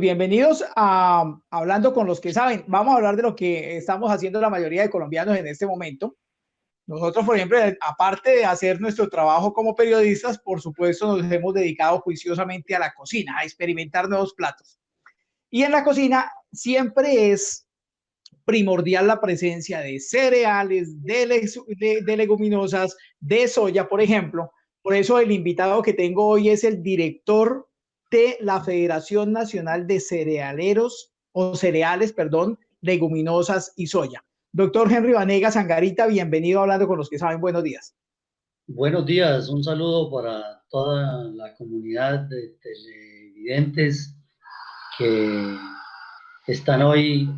bienvenidos a Hablando con los que saben. Vamos a hablar de lo que estamos haciendo la mayoría de colombianos en este momento. Nosotros, por ejemplo, aparte de hacer nuestro trabajo como periodistas, por supuesto, nos hemos dedicado juiciosamente a la cocina, a experimentar nuevos platos. Y en la cocina siempre es primordial la presencia de cereales, de, de leguminosas, de soya, por ejemplo. Por eso el invitado que tengo hoy es el director de la Federación Nacional de Cerealeros o Cereales, perdón, Leguminosas y Soya. Doctor Henry Vanegas Sangarita, bienvenido hablando con los que saben. Buenos días. Buenos días, un saludo para toda la comunidad de televidentes que están hoy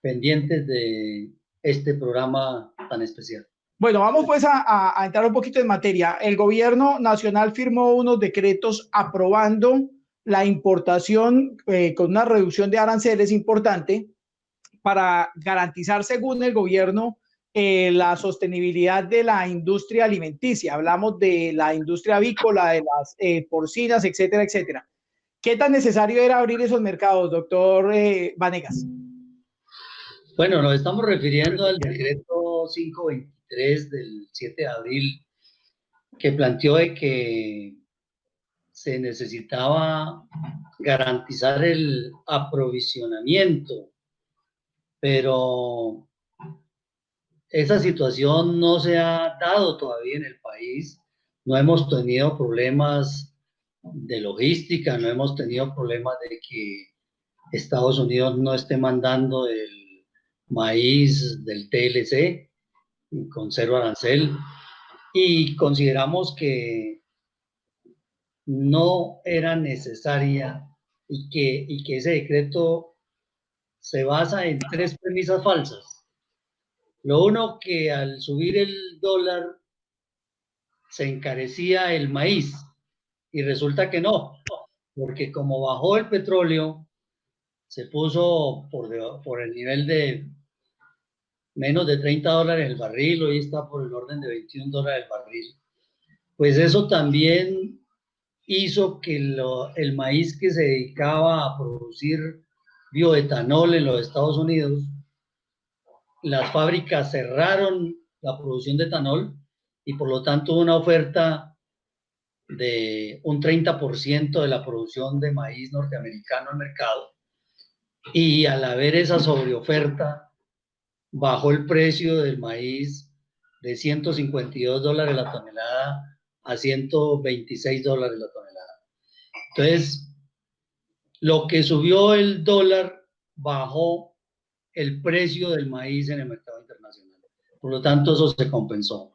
pendientes de este programa tan especial. Bueno, vamos pues a, entrar un poquito en materia. El gobierno nacional firmó unos decretos aprobando la importación eh, con una reducción de aranceles importante para garantizar, según el gobierno, eh, la sostenibilidad de la industria alimenticia. Hablamos de la industria avícola, de las eh, porcinas, etcétera, etcétera. ¿Qué tan necesario era abrir esos mercados, doctor Vanegas? Bueno, nos estamos refiriendo al decreto 520 del 7 de abril que planteó de que se necesitaba garantizar el aprovisionamiento, pero esa situación no se ha dado todavía en el país. No hemos tenido problemas de logística, no hemos tenido problemas de que Estados Unidos no esté mandando el maíz del TLC con cero arancel y consideramos que no era necesaria y que, y que ese decreto se basa en tres premisas falsas. Lo uno, que al subir el dólar se encarecía el maíz y resulta que no, porque como bajó el petróleo, se puso por, por el nivel de menos de 30 dólares el barril, hoy está por el orden de 21 dólares el barril. Pues eso también hizo que el maíz que se dedicaba a producir bioetanol en los Estados Unidos, las fábricas cerraron la producción de etanol y por lo tanto una oferta de un 30% de la producción de maíz norteamericano al mercado. Y al haber esa sobreoferta, bajó el precio del maíz de 152 dólares la tonelada a 126 dólares la tonelada. Entonces, lo que subió el dólar bajó el precio del maíz en el mercado internacional. Por lo tanto, eso se compensó.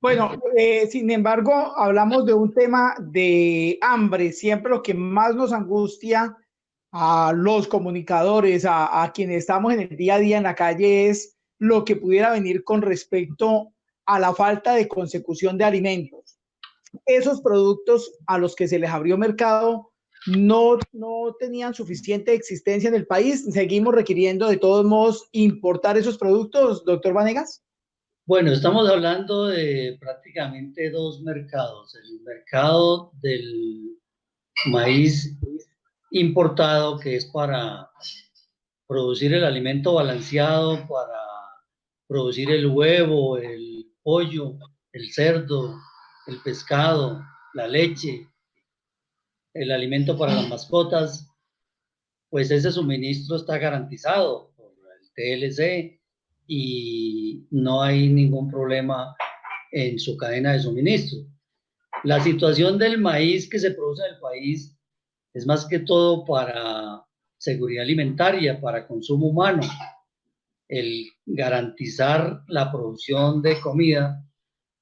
Bueno, eh, sin embargo, hablamos de un tema de hambre. Siempre lo que más nos angustia a los comunicadores, a, quienes estamos en el día a día en la calle, es lo que pudiera venir con respecto a la falta de consecución de alimentos. Esos productos a los que se les abrió mercado no, no tenían suficiente existencia en el país. Seguimos requiriendo de todos modos importar esos productos, doctor Vanegas. Bueno, estamos hablando de prácticamente dos mercados. El mercado del maíz importado que es para producir el alimento balanceado, para producir el huevo, el pollo, el cerdo, el pescado, la leche, el alimento para las mascotas, pues ese suministro está garantizado por el TLC y no hay ningún problema en su cadena de suministro. La situación del maíz que se produce en el país es más que todo para seguridad alimentaria, para consumo humano, el garantizar la producción de comida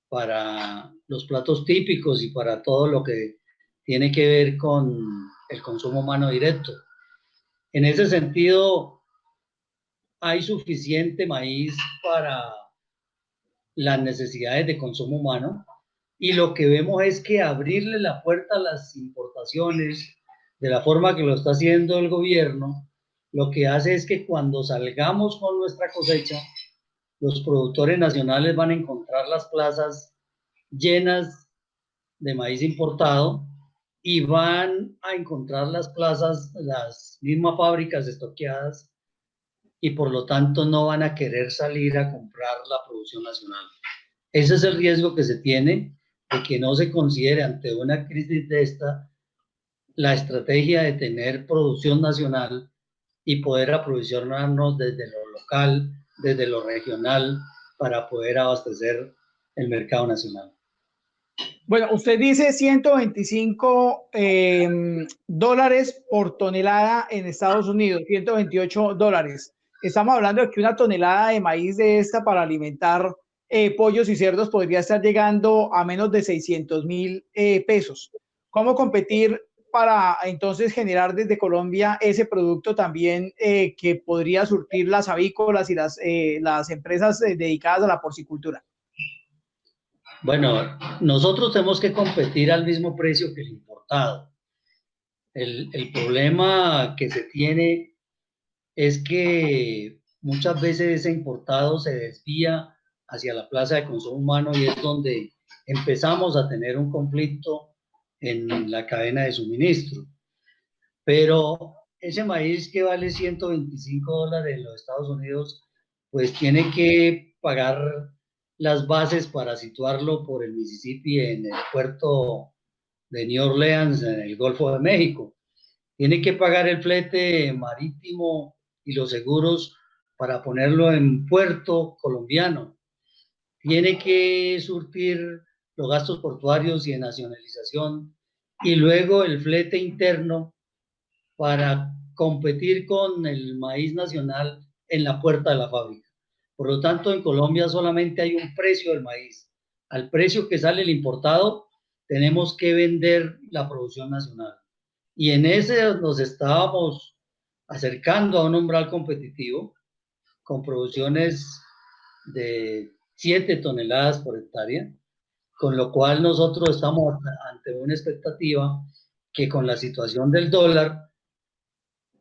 para los platos típicos y para todo lo que tiene que ver con el consumo humano directo. En ese sentido, hay suficiente maíz para las necesidades de consumo humano y lo que vemos es que abrirle la puerta a las importaciones de la forma que lo está haciendo el gobierno, lo que hace es que cuando salgamos con nuestra cosecha, los productores nacionales van a encontrar las plazas llenas de maíz importado y van a encontrar las plazas, las mismas fábricas estoqueadas y por lo tanto no van a querer salir a comprar la producción nacional. Ese es el riesgo que se tiene de que no se considere ante una crisis de esta la estrategia de tener producción nacional y poder aprovisionarnos desde lo local, desde lo regional, para poder abastecer el mercado nacional. Bueno, usted dice 125 em, dólares por tonelada en Estados Unidos, 128 dólares. Estamos hablando de que una tonelada de maíz de esta para alimentar eh, pollos y cerdos podría estar llegando a menos de 600 mil eh, pesos. ¿Cómo competir para entonces generar desde Colombia ese producto también eh, que podría surtir las avícolas y las, las empresas dedicadas a la porcicultura? Bueno, nosotros tenemos que competir al mismo precio que el importado. El, el problema que se tiene es que muchas veces ese importado se desvía hacia la plaza de consumo humano y es donde empezamos a tener un conflicto en la cadena de suministro. Pero ese maíz que vale 125 dólares en los Estados Unidos, pues tiene que pagar las bases para situarlo por el Mississippi en el puerto de New Orleans, en el Golfo de México. Tiene que pagar el flete marítimo y los seguros para ponerlo en puerto colombiano. Tiene que surtir los gastos portuarios y de nacionalización y luego el flete interno para competir con el maíz nacional en la puerta de la fábrica. Por lo tanto, en Colombia solamente hay un precio del maíz. Al precio que sale el importado, tenemos que vender la producción nacional. Y en ese nos estábamos acercando a un umbral competitivo con producciones de 7 toneladas por hectárea, con lo cual nosotros estamos ante una expectativa que con la situación del dólar,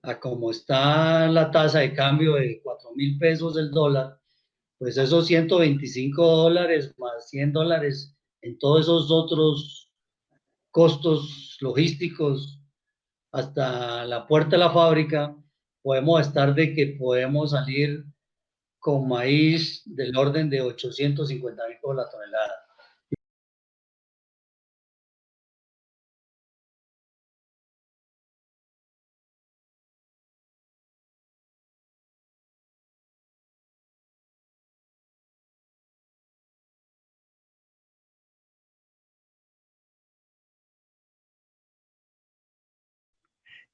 a como está la tasa de cambio de 4 mil pesos del dólar, pues esos 125 dólares más 100 dólares en todos esos otros costos logísticos hasta la puerta de la fábrica, podemos estar de que podemos salir con maíz del orden de 850 mil por la tonelada.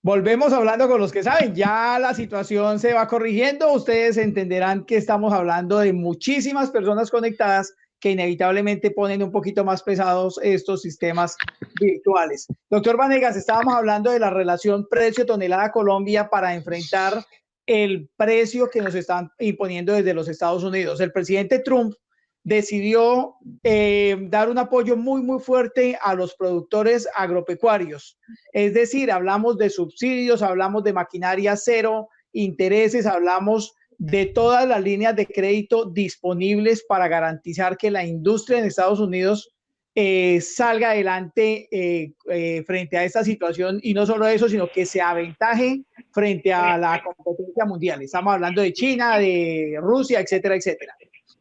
Volvemos hablando con los que saben, ya la situación se va corrigiendo, ustedes entenderán que estamos hablando de muchísimas personas conectadas que inevitablemente ponen un poquito más pesados estos sistemas virtuales. Doctor Vanegas, estábamos hablando de la relación precio-tonelada Colombia para enfrentar el precio que nos están imponiendo desde los Estados Unidos. El presidente Trump decidió eh, dar un apoyo muy, muy fuerte a los productores agropecuarios. Es decir, hablamos de subsidios, hablamos de maquinaria cero, intereses, hablamos de todas las líneas de crédito disponibles para garantizar que la industria en Estados Unidos eh, salga adelante eh, frente a esta situación y no solo eso, sino que se aventaje frente a la competencia mundial. Estamos hablando de China, de Rusia, etcétera, etcétera.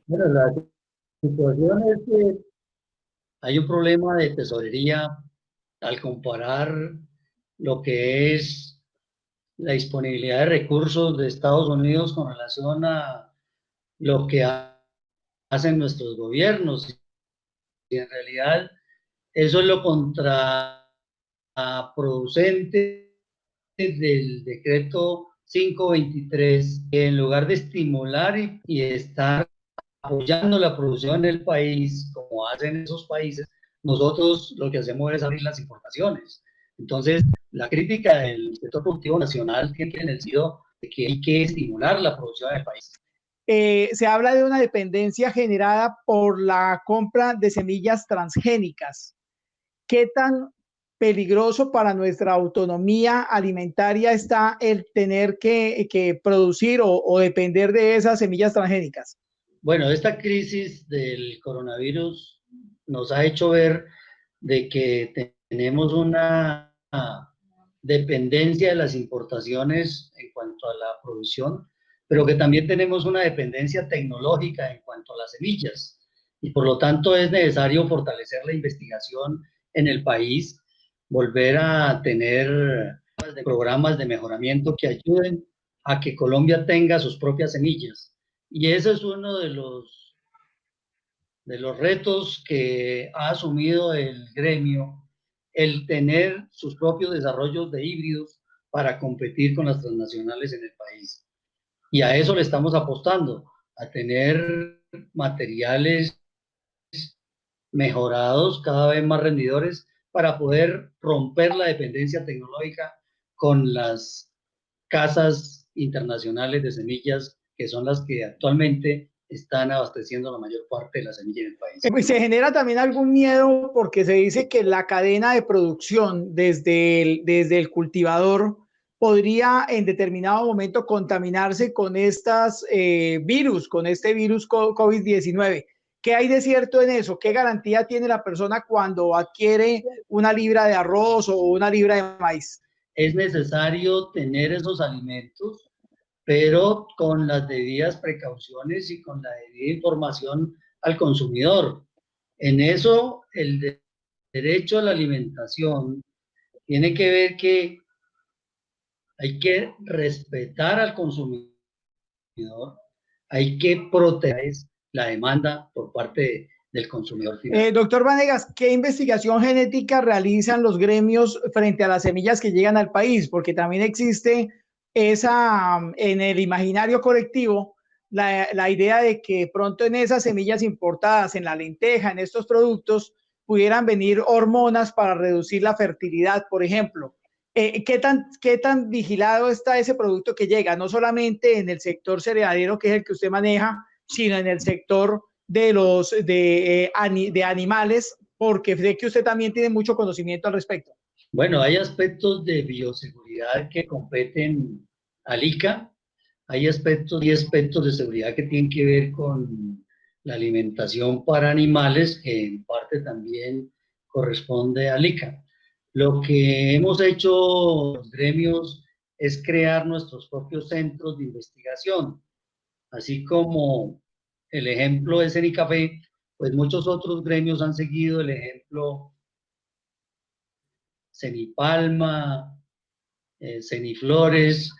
Bueno, situación es que hay un problema de tesorería al comparar lo que es la disponibilidad de recursos de Estados Unidos con relación a lo que hacen nuestros gobiernos. Y en realidad eso es lo contraproducente del decreto 523, que en lugar de estimular y, y estar apoyando la producción en el país, como hacen esos países, nosotros lo que hacemos es abrir las importaciones. Entonces, la crítica del sector productivo nacional tiene en el sentido de que hay que estimular la producción del país. Eh, se habla de una dependencia generada por la compra de semillas transgénicas. ¿Qué tan peligroso para nuestra autonomía alimentaria está el tener que, que producir o, o depender de esas semillas transgénicas? Bueno, esta crisis del coronavirus nos ha hecho ver de que tenemos una dependencia de las importaciones en cuanto a la producción, pero que también tenemos una dependencia tecnológica en cuanto a las semillas. Y por lo tanto es necesario fortalecer la investigación en el país, volver a tener programas de mejoramiento que ayuden a que Colombia tenga sus propias semillas. Y ese es uno de los, de los retos que ha asumido el gremio, el tener sus propios desarrollos de híbridos para competir con las transnacionales en el país. Y a eso le estamos apostando, a tener materiales mejorados, cada vez más rendidores, para poder romper la dependencia tecnológica con las casas internacionales de semillas, que son las que actualmente están abasteciendo la mayor parte de la semilla en el país. Eh, pues, se genera también algún miedo porque se dice que la cadena de producción desde el, desde el cultivador podría en determinado momento contaminarse con estas eh, virus, con este virus COVID-19. ¿Qué hay de cierto en eso? ¿Qué garantía tiene la persona cuando adquiere una libra de arroz o una libra de maíz? Es necesario tener esos alimentos pero con las debidas precauciones y con la debida información al consumidor. En eso, el derecho a la alimentación tiene que ver que hay que respetar al consumidor, hay que proteger la demanda por parte del consumidor eh, doctor Vanegas, ¿qué investigación genética realizan los gremios frente a las semillas que llegan al país? Porque también existe esa, en el imaginario colectivo, la, idea de que pronto en esas semillas importadas, en la lenteja, en estos productos, pudieran venir hormonas para reducir la fertilidad, por ejemplo. Eh, ¿qué, tan, ¿Qué tan vigilado está ese producto que llega? No solamente en el sector cerealero, que es el que usted maneja, sino en el sector de los de, eh, animales, porque sé que usted también tiene mucho conocimiento al respecto. Bueno, hay aspectos de bioseguridad que competen al ICA, hay aspectos y aspectos de seguridad que tienen que ver con la alimentación para animales, que en parte también corresponde al ICA. Lo que hemos hecho los gremios es crear nuestros propios centros de investigación, así como el ejemplo es en ICAFE, pues muchos otros gremios han seguido el ejemplo Cenipalma, eh, Ceniflores.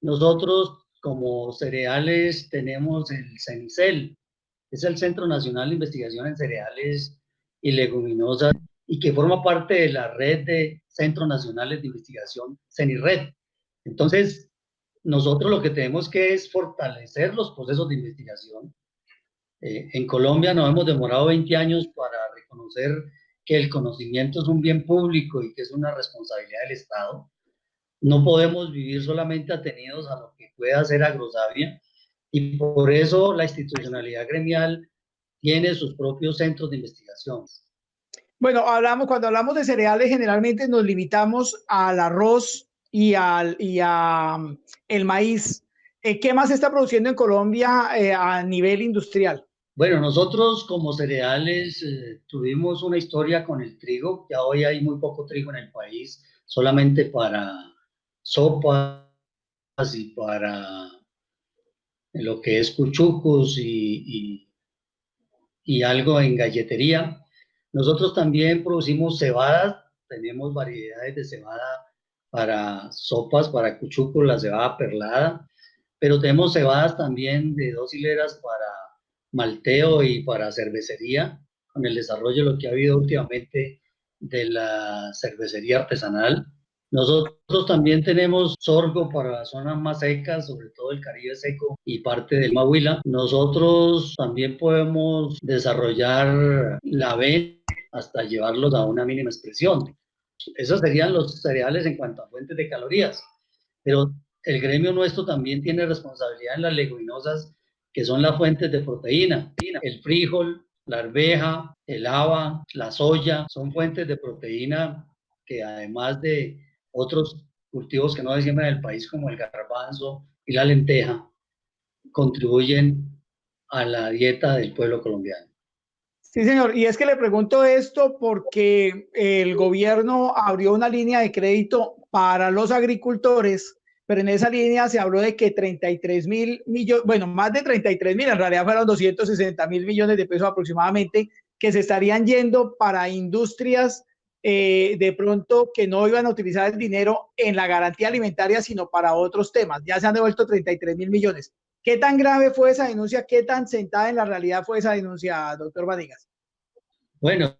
Nosotros como cereales tenemos el CENICEL, es el Centro Nacional de Investigación en Cereales y Leguminosas y que forma parte de la red de Centros Nacionales de Investigación CENIRED. Entonces, nosotros lo que tenemos que es fortalecer los procesos de investigación. Eh, en Colombia nos hemos demorado 20 años para reconocer que el conocimiento es un bien público y que es una responsabilidad del Estado. No podemos vivir solamente atenidos a lo que pueda hacer Agrosavia y por eso la institucionalidad gremial tiene sus propios centros de investigación. Bueno, hablamos, cuando hablamos de cereales generalmente nos limitamos al arroz y al y a, mm, el maíz. Eh, ¿Qué más se está produciendo en Colombia eh, a nivel industrial? Bueno, nosotros como cereales eh, tuvimos una historia con el trigo, ya hoy hay muy poco trigo en el país, solamente para sopas y para lo que es cuchucos y, y, algo en galletería. Nosotros también producimos cebadas, tenemos variedades de cebada para sopas, para cuchucos, la cebada perlada, pero tenemos cebadas también de dos hileras para malteo y para cervecería, con el desarrollo de lo que ha habido últimamente de la cervecería artesanal. Nosotros también tenemos sorgo para zonas más secas, sobre todo el Caribe seco y parte del Mahuila. Nosotros también podemos desarrollar la avena hasta llevarlos a una mínima expresión. Esos serían los cereales en cuanto a fuentes de calorías. Pero el gremio nuestro también tiene responsabilidad en las leguminosas que son las fuentes de proteína. El frijol, la arveja, el haba, la soya, son fuentes de proteína que además de otros cultivos que no se siembran en país como el garbanzo y la lenteja, contribuyen a la dieta del pueblo colombiano. Sí, señor. Y es que le pregunto esto porque el gobierno abrió una línea de crédito para los agricultores, pero en esa línea se habló de que 33 mil millones, bueno, más de 33 mil, en realidad fueron 260 mil millones de pesos aproximadamente, que se estarían yendo para industrias eh, de pronto que no iban a utilizar el dinero en la garantía alimentaria, sino para otros temas. Ya se han devuelto 33 mil millones. ¿Qué tan grave fue esa denuncia? ¿Qué tan sentada en la realidad fue esa denuncia, doctor Vadigas? Bueno,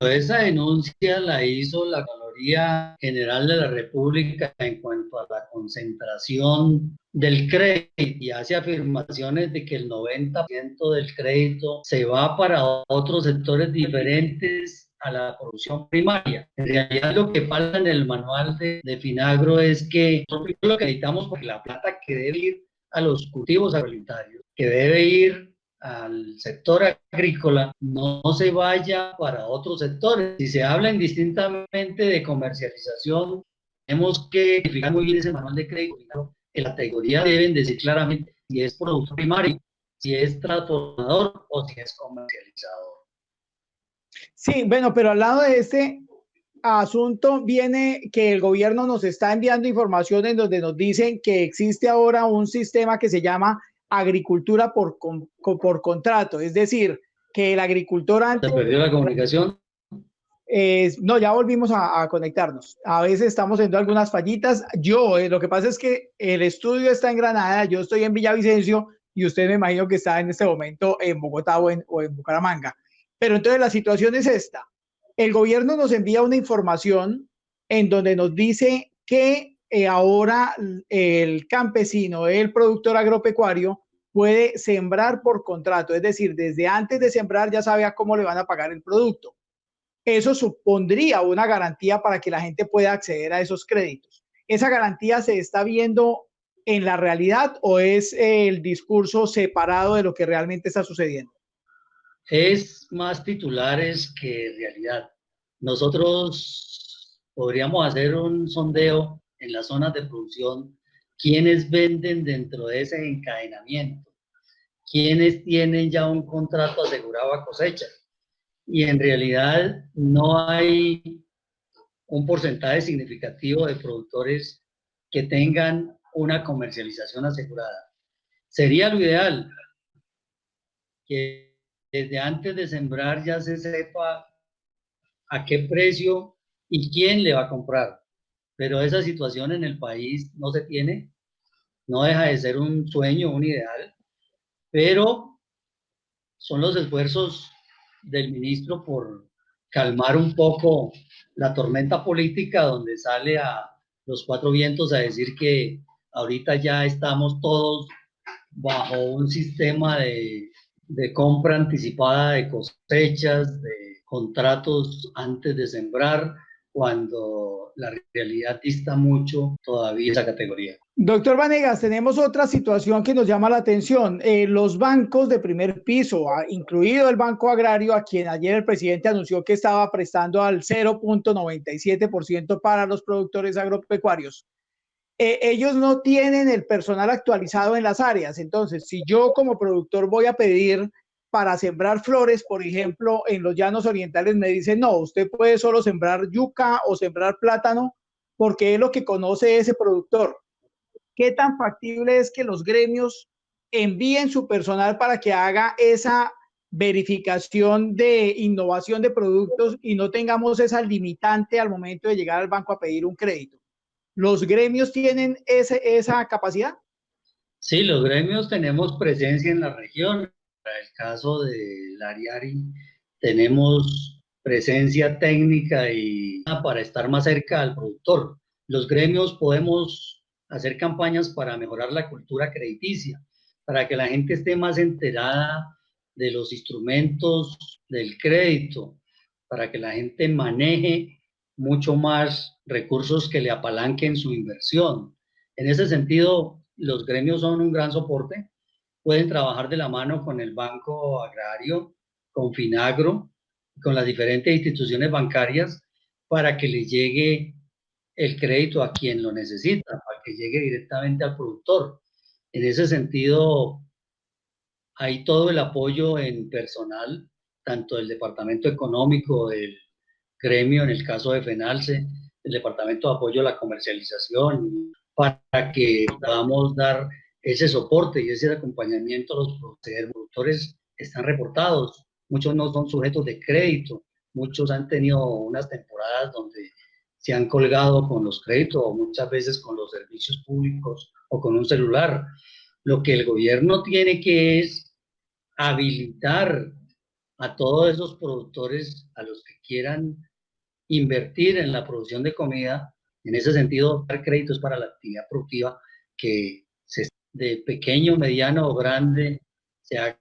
esa denuncia la hizo la Contraloría General de la República en cuanto a la concentración del crédito y hace afirmaciones de que el 90% del crédito se va para otros sectores diferentes a la producción primaria. En realidad lo que pasa en el manual de, de Finagro es que lo que necesitamos porque la plata que debe ir a los cultivos agroalimentarios, que debe ir al sector agrícola, no, se vaya para otros sectores. Si se habla indistintamente de comercialización, tenemos que verificar muy bien ese manual de crédito. En la categoría deben decir claramente si es producto primario, si es transformador o si es comercializador. Sí, bueno, pero al lado de este asunto viene que el gobierno nos está enviando información en donde nos dicen que existe ahora un sistema que se llama agricultura por, por contrato, es decir, que el agricultor antes... ¿Se perdió la comunicación? no, ya volvimos a, conectarnos. A veces estamos haciendo algunas fallitas. Yo, eh, lo que pasa es que el estudio está en Granada, yo estoy en Villavicencio y usted me imagino que está en este momento en Bogotá o en, o en Bucaramanga. Pero entonces la situación es esta el gobierno nos envía una información en donde nos dice que eh, ahora el campesino, el productor agropecuario, puede sembrar por contrato, es decir, desde antes de sembrar ya sabe a cómo le van a pagar el producto. Eso supondría una garantía para que la gente pueda acceder a esos créditos. ¿Esa garantía se está viendo en la realidad o es el discurso separado de lo que realmente está sucediendo? es más titulares que realidad. Nosotros podríamos hacer un sondeo en las zonas de producción, quiénes venden dentro de ese encadenamiento, quiénes tienen ya un contrato asegurado a cosecha. Y en realidad no hay un porcentaje significativo de productores que tengan una comercialización asegurada. Sería lo ideal que desde antes de sembrar ya se sepa a qué precio y quién le va a comprar. Pero esa situación en el país no se tiene, no deja de ser un sueño, un ideal, pero son los esfuerzos del ministro por calmar un poco la tormenta política donde sale a los cuatro vientos a decir que ahorita ya estamos todos bajo un sistema de de compra anticipada de cosechas, de contratos antes de sembrar, cuando la realidad dista mucho todavía esa categoría. Doctor Vanegas, tenemos otra situación que nos llama la atención. Eh, los bancos de primer piso, ah, incluido el Banco Agrario, a quien ayer el presidente anunció que estaba prestando al 0.97% para los productores agropecuarios, eh, ellos no tienen el personal actualizado en las áreas. Entonces, si yo como productor voy a pedir para sembrar flores, por ejemplo, en los llanos orientales, me dicen, no, usted puede solo sembrar yuca o sembrar plátano porque es lo que conoce ese productor. ¿Qué tan factible es que los gremios envíen su personal para que haga esa verificación de innovación de productos y no tengamos esa limitante al momento de llegar al banco a pedir un crédito? ¿Los gremios tienen ese, esa capacidad? Sí, los gremios tenemos presencia en la región. Para el caso de Lariari, tenemos presencia técnica y para estar más cerca al productor. Los gremios podemos hacer campañas para mejorar la cultura crediticia, para que la gente esté más enterada de los instrumentos del crédito, para que la gente maneje mucho más recursos que le apalanquen su inversión. En ese sentido, los gremios son un gran soporte. Pueden trabajar de la mano con el Banco Agrario, con Finagro, con las diferentes instituciones bancarias para que le llegue el crédito a quien lo necesita, para que llegue directamente al productor. En ese sentido, hay todo el apoyo en personal tanto del Departamento Económico, del gremio, en el caso de FENALCE, el Departamento de Apoyo a la Comercialización, para que podamos dar ese soporte y ese acompañamiento a los productores están reportados. Muchos no son sujetos de crédito, muchos han tenido unas temporadas donde se han colgado con los créditos o muchas veces con los servicios públicos o con un celular. Lo que el gobierno tiene que es habilitar a todos esos productores, a los que quieran invertir en la producción de comida, en ese sentido, dar créditos para la actividad productiva que se, de pequeño, mediano o grande se haga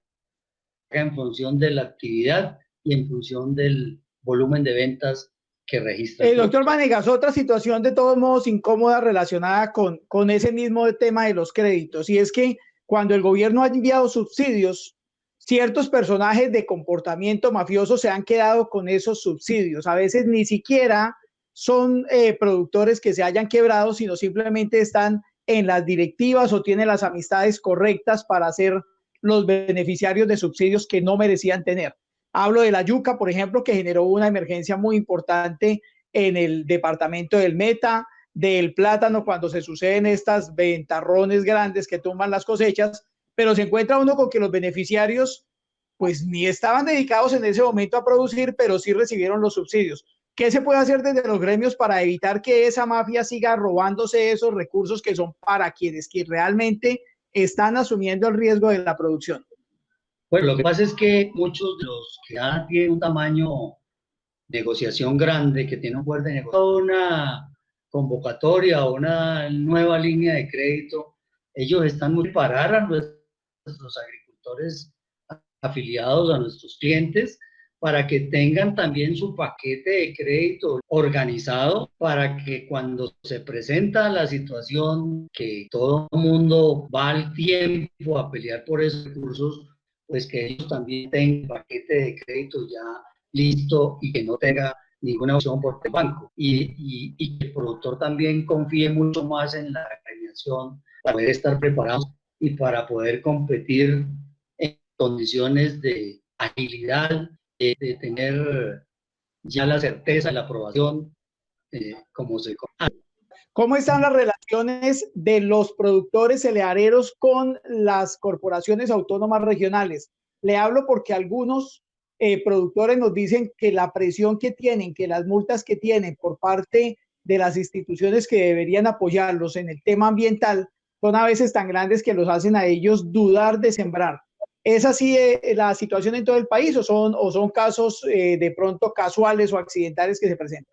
en función de la actividad y en función del volumen de ventas que registra. El doctor Vanegas, otra situación de todos modos incómoda relacionada con, con ese mismo tema de los créditos, y es que cuando el gobierno ha enviado subsidios, ciertos personajes de comportamiento mafioso se han quedado con esos subsidios. A veces ni siquiera son eh, productores que se hayan quebrado, sino simplemente están en las directivas o tienen las amistades correctas para ser los beneficiarios de subsidios que no merecían tener. Hablo de la yuca, por ejemplo, que generó una emergencia muy importante en el departamento del Meta, del plátano cuando se suceden estas ventarrones grandes que tumban las cosechas, pero se encuentra uno con que los beneficiarios pues ni estaban dedicados en ese momento a producir, pero sí recibieron los subsidios. ¿Qué se puede hacer desde los gremios para evitar que esa mafia siga robándose esos recursos que son para quienes que realmente están asumiendo el riesgo de la producción? Bueno, lo que pasa es que muchos de los que ya tienen un tamaño negociación grande, que tienen un poder de negociación, una convocatoria o una nueva línea de crédito, ellos están muy parar a nuestros agricultores afiliados, a nuestros clientes, para que tengan también su paquete de crédito organizado para que cuando se presenta la situación que todo el mundo va al tiempo a pelear por esos recursos, pues que ellos también tengan paquete de crédito ya listo y que no tenga ninguna opción por el banco. Y, y, que el productor también confíe mucho más en la agremiación para poder estar preparados y para poder competir en condiciones de agilidad, de, tener ya la certeza de la aprobación eh, como se ¿Cómo están las relaciones de los productores cerealeros con las corporaciones autónomas regionales? Le hablo porque algunos eh, productores nos dicen que la presión que tienen, que las multas que tienen por parte de las instituciones que deberían apoyarlos en el tema ambiental son a veces tan grandes que los hacen a ellos dudar de sembrar. ¿Es así eh, la situación en todo el país o son, o son casos eh, de pronto casuales o accidentales que se presentan?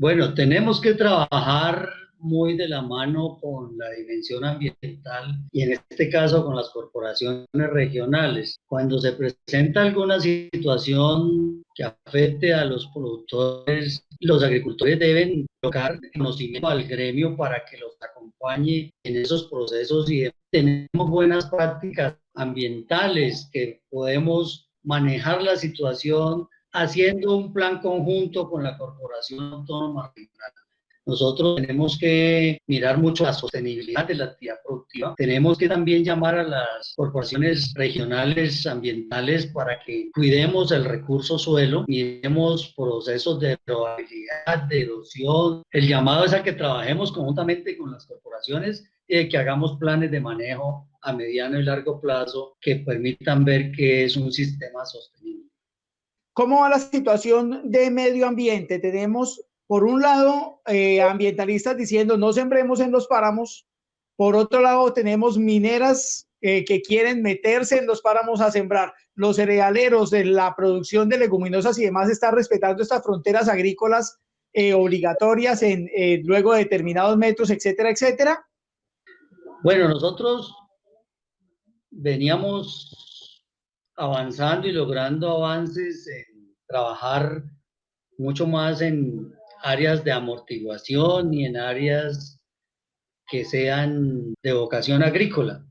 Bueno, tenemos que trabajar muy de la mano con la dimensión ambiental y en este caso con las corporaciones regionales. Cuando se presenta alguna situación que afecte a los productores, los agricultores deben tocar conocimiento al gremio para que los acompañe en esos procesos y tenemos buenas prácticas ambientales que podemos manejar la situación haciendo un plan conjunto con la Corporación Autónoma Regional. Nosotros tenemos que mirar mucho la sostenibilidad de la actividad productiva. Tenemos que también llamar a las corporaciones regionales ambientales para que cuidemos el recurso suelo, miremos procesos de probabilidad, de erosión. El llamado es a que trabajemos conjuntamente con las corporaciones y que hagamos planes de manejo a mediano y largo plazo que permitan ver que es un sistema sostenible. ¿Cómo va la situación de medio ambiente? Tenemos, por un lado, eh, ambientalistas diciendo no sembremos en los páramos. Por otro lado, tenemos mineras eh, que quieren meterse en los páramos a sembrar. Los cerealeros de la producción de leguminosas y demás están respetando estas fronteras agrícolas eh, obligatorias en luego de determinados metros, etcétera, etcétera. Bueno, nosotros veníamos avanzando y logrando avances trabajar mucho más en áreas de amortiguación y en áreas que sean de vocación agrícola.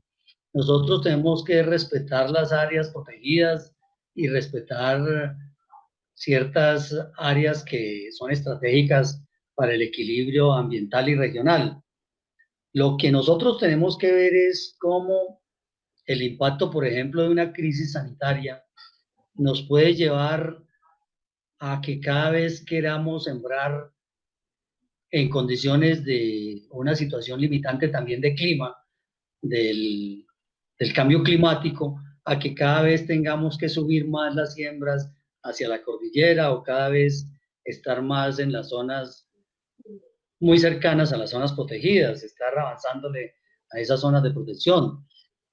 Nosotros tenemos que respetar las áreas protegidas y respetar ciertas áreas que son estratégicas para el equilibrio ambiental y regional. Lo que nosotros tenemos que ver es cómo el impacto, por ejemplo, de una crisis sanitaria nos puede llevar a que cada vez queramos sembrar en condiciones de una situación limitante también de clima, del, cambio climático, a que cada vez tengamos que subir más las siembras hacia la cordillera o cada vez estar más en las zonas muy cercanas a las zonas protegidas, estar avanzándole a esas zonas de protección.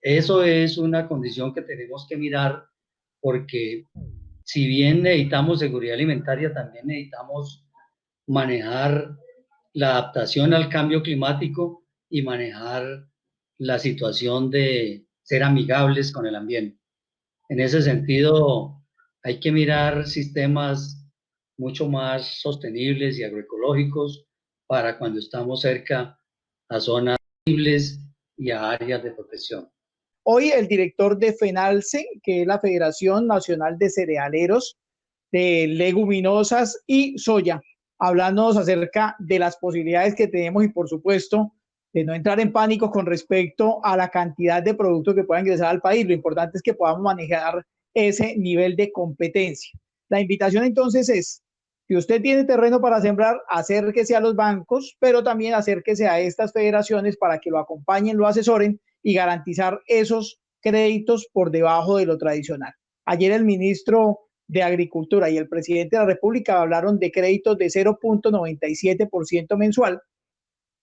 Eso es una condición que tenemos que mirar porque si bien necesitamos seguridad alimentaria, también necesitamos manejar la adaptación al cambio climático y manejar la situación de ser amigables con el ambiente. En ese sentido, hay que mirar sistemas mucho más sostenibles y agroecológicos para cuando estamos cerca a zonas y a áreas de protección. Hoy el director de FENALCE, que es la Federación Nacional de Cerealeros, de Leguminosas y Soya, hablándonos acerca de las posibilidades que tenemos y por supuesto de no entrar en pánico con respecto a la cantidad de productos que puedan ingresar al país. Lo importante es que podamos manejar ese nivel de competencia. La invitación entonces es, si usted tiene terreno para sembrar, acérquese a los bancos, pero también acérquese a estas federaciones para que lo acompañen, lo asesoren y garantizar esos créditos por debajo de lo tradicional. Ayer el ministro de Agricultura y el presidente de la República hablaron de créditos de 0.97% mensual,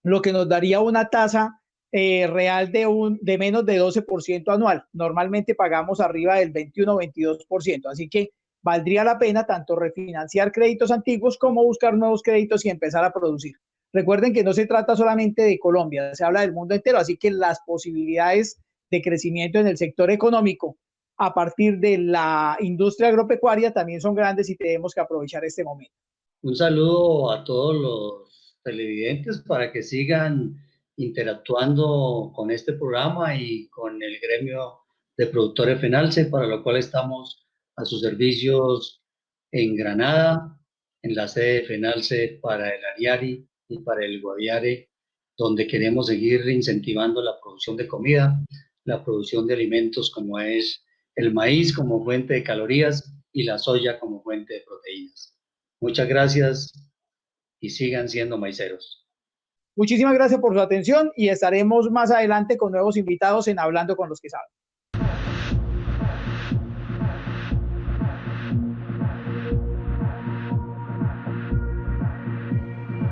lo que nos daría una tasa eh, real de, un, de menos de 12% anual. Normalmente pagamos arriba del 21-22%, así que valdría la pena tanto refinanciar créditos antiguos como buscar nuevos créditos y empezar a producir. Recuerden que no se trata solamente de Colombia, se habla del mundo entero, así que las posibilidades de crecimiento en el sector económico a partir de la industria agropecuaria también son grandes y tenemos que aprovechar este momento. Un saludo a todos los televidentes para que sigan interactuando con este programa y con el gremio de productores FENALCE, para lo cual estamos a sus servicios en Granada, en la sede de FENALCE para el Ariari y para el Guaviare, donde queremos seguir incentivando la producción de comida, la producción de alimentos como es el maíz como fuente de calorías y la soya como fuente de proteínas. Muchas gracias y sigan siendo maiceros. Muchísimas gracias por su atención y estaremos más adelante con nuevos invitados en Hablando con los que saben.